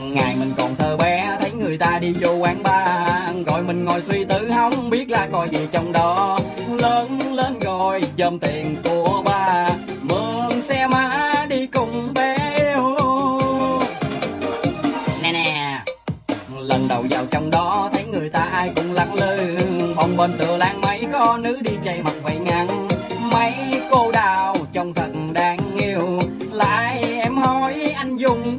ngày mình còn thơ bé, thấy người ta đi vô quán bar. Gọi mình ngồi suy tư, không biết là coi gì trong đó. Lớn lên rồi, dòm tiền của ba. Mượn xe má đi cùng bé. Yêu nè nè, lần đầu vào trong đó, thấy người ta ai cũng lẳng lư. Bồng bên tựa lan mấy, có nữ đi chạy mặt vậy ngăn mấy cô đào trông thật đáng yêu. Lại em hỏi anh dùng